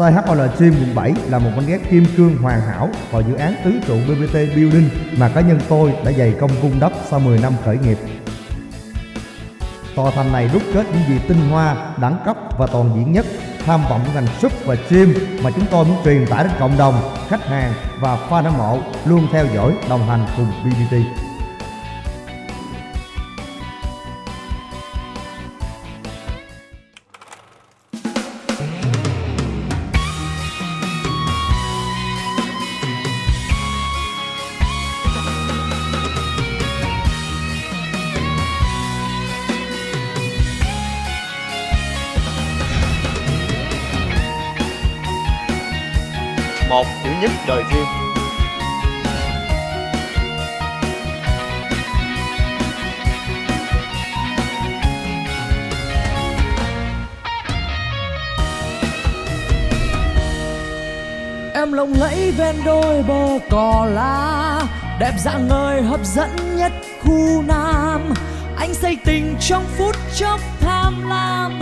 THOL Gym quận 7 là một mảnh ghép kim cương hoàn hảo vào dự án tứ trụ BBT Building mà cá nhân tôi đã dày công cung đắp sau 10 năm khởi nghiệp. Tòa thành này đúc kết những gì tinh hoa, đẳng cấp và toàn diện nhất tham vọng của ngành súp và gym mà chúng tôi muốn truyền tải đến cộng đồng, khách hàng và fan hâm mộ luôn theo dõi, đồng hành cùng BBT. Một chữ nhất đời phim Em lộng lẫy ven đôi bờ cỏ lá, Đẹp dạng người hấp dẫn nhất khu Nam. Anh say tình trong phút chốc tham lam,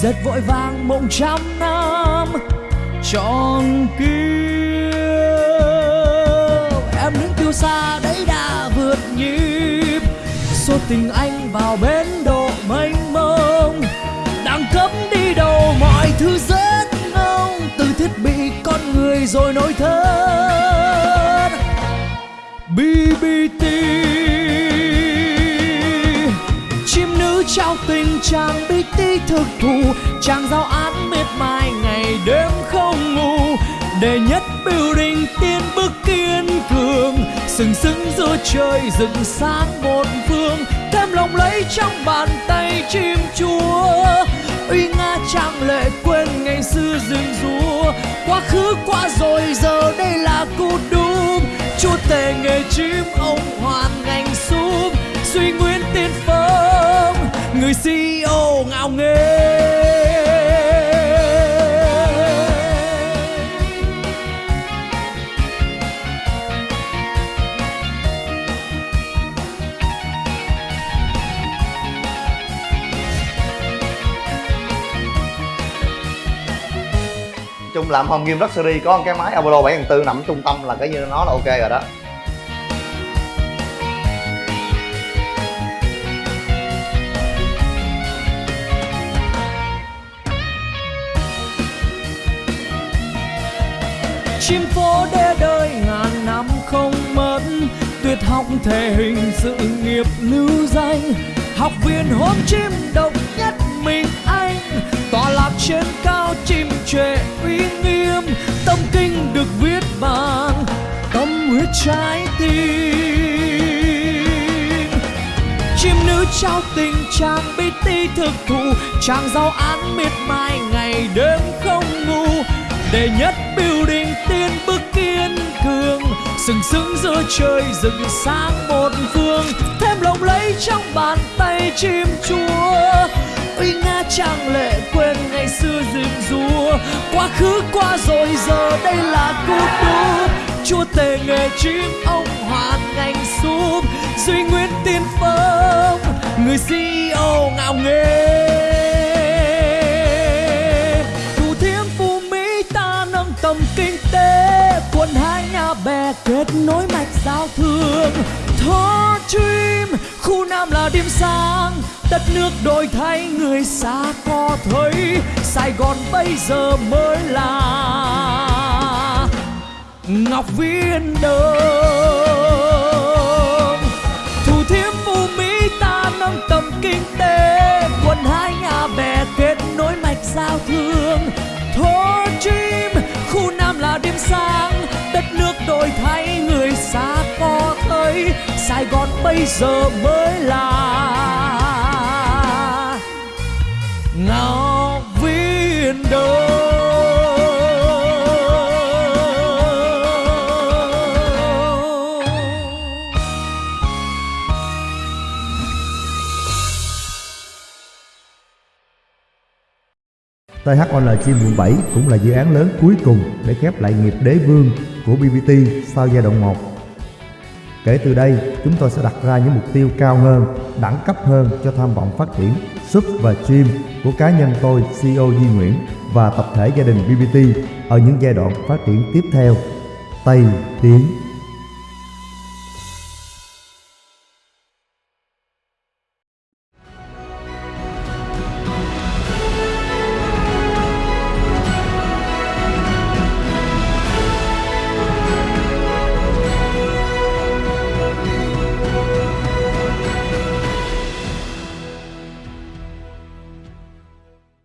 giật vội vàng mộng trăm năm. Tròn kiếp. Em đứng tiêu xa đấy đã vượt nhịp. Số tình anh vào bến độ mênh mông. Đang cấm đi đầu mọi thứ rất ngông từ thiết bị con người rồi nỗi thân BBT chim nữ trao tình chàng BT thực thụ chàng giao án miệt mài ngày đêm không ngủ để nhất building, tiên bước kiên cường. Sừng sững giữa trời, dựng sáng một phương. Thêm lòng lấy trong bàn tay chim chúa. Uy nga trang lệ quên ngày xưa rừng rúa quá khứ qua rồi, giờ đây là cú đúc chúa tể nghề chim, ông hoàn ngành súp suy nguyên tiên phong, người CEO ngạo nghễ chung làm home game luxury, có cái máy Apollo 7400 nằm trung tâm là cái như nó là ok rồi đó. Chim phố để đời ngàn năm không mất, tuyệt học thể hình sự nghiệp lưu danh. Học viên hôm chim độc nhất mình anh tọa lạc trên cao chim trệ uy nghiêm, tâm kinh được viết bằng tâm huyết trái tim. Chim nữ trao tình chàng ti thực thụ, chàng giao án miệt mài ngày đêm không ngủ. Để nhất building tiên bước kiên cường, sừng sững giữa trời rừng sáng một phương. Thêm lộng lẫy trong bàn tay chim chúa, uy nga trang lệ của xưa rừng rùa quá khứ qua rồi, giờ đây là cú đúc chúa tể nghề chim ông hoàn ngành súp duy nguyên tiên phong người CEO ngạo nghề thủ thiêm phú mỹ ta nâng tầm kinh tế. Quân hai nhà bè kết nối mạch giao thương. Thơ Dream khu Nam là điểm sáng đất nước đổi thay, người xa có thấy, Sài Gòn bây giờ mới là Ngọc Viên Đông Thủ thiêm phú Mỹ ta nâng tầm kinh tế Quần hai nhà bè kết nối mạch giao thương. Thô chim khu Nam là điểm sáng, đất nước đổi thay, người xa có thấy, Sài Gòn bây giờ mới là THOL Chim quận 7 cũng là dự án lớn cuối cùng để khép lại nghiệp đế vương của BBT sau giai đoạn 1. Kể từ đây, chúng tôi sẽ đặt ra những mục tiêu cao hơn, đẳng cấp hơn cho tham vọng phát triển sub và stream của cá nhân tôi CEO Duy Nguyễn và tập thể gia đình BBT ở những giai đoạn phát triển tiếp theo. Tây Tiến